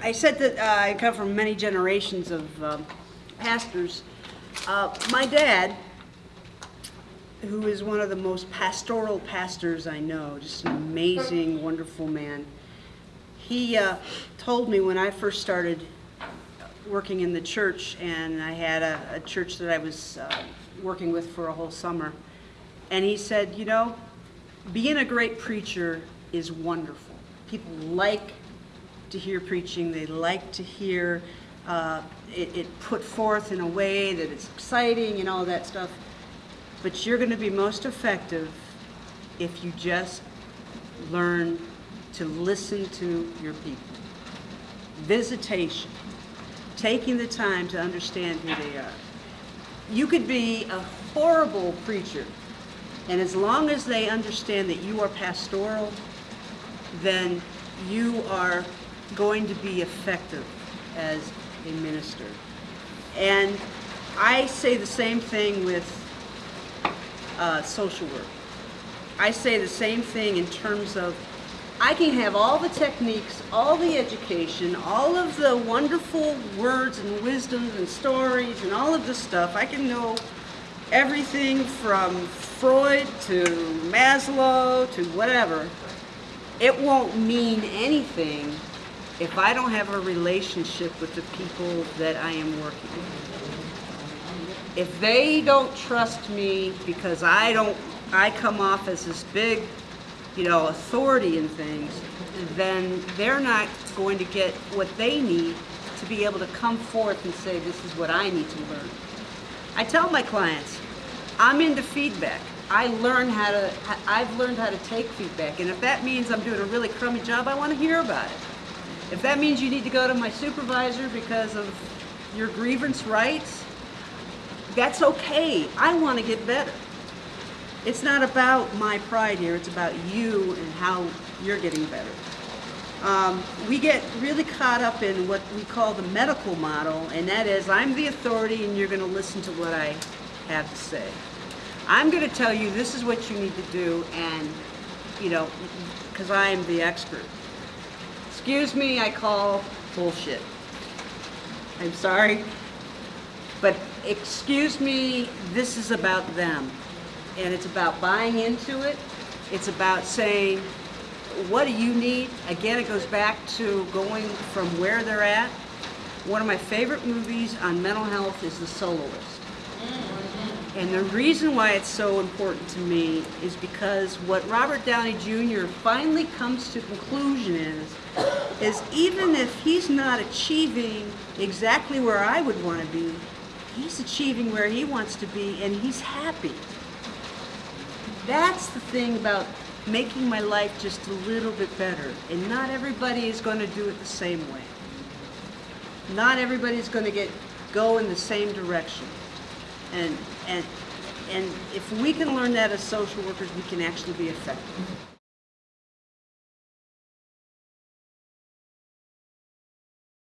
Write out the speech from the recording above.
I said that uh, I come from many generations of um, pastors. Uh, my dad, who is one of the most pastoral pastors I know, just an amazing, wonderful man, he uh, told me when I first started working in the church, and I had a, a church that I was uh, working with for a whole summer, and he said, you know, being a great preacher is wonderful. People like to hear preaching. They like to hear uh, it, it put forth in a way that it's exciting and all that stuff. But you're going to be most effective if you just learn to listen to your people. Visitation, taking the time to understand who they are. You could be a horrible preacher, and as long as they understand that you are pastoral, then you are going to be effective as a minister. And I say the same thing with uh, social work. I say the same thing in terms of I can have all the techniques, all the education, all of the wonderful words and wisdoms and stories and all of this stuff. I can know everything from Freud to Maslow to whatever. It won't mean anything if I don't have a relationship with the people that I am working with. If they don't trust me because I don't, I come off as this big, you know, authority in things, then they're not going to get what they need to be able to come forth and say, this is what I need to learn. I tell my clients, I'm into feedback. I learn how to, I've learned how to take feedback. And if that means I'm doing a really crummy job, I want to hear about it. If that means you need to go to my supervisor because of your grievance rights, that's okay. I want to get better. It's not about my pride here, it's about you and how you're getting better. Um, we get really caught up in what we call the medical model, and that is I'm the authority and you're going to listen to what I have to say. I'm going to tell you this is what you need to do, and, you know, because I am the expert. Excuse me, I call bullshit. I'm sorry, but excuse me, this is about them. And it's about buying into it. It's about saying, what do you need? Again, it goes back to going from where they're at. One of my favorite movies on mental health is The Soloist. And the reason why it's so important to me is because what Robert Downey Jr. finally comes to conclusion is, is even if he's not achieving exactly where I would want to be, he's achieving where he wants to be and he's happy. That's the thing about making my life just a little bit better. And not everybody is going to do it the same way. Not everybody's going to get go in the same direction. And, and, and if we can learn that as social workers, we can actually be effective.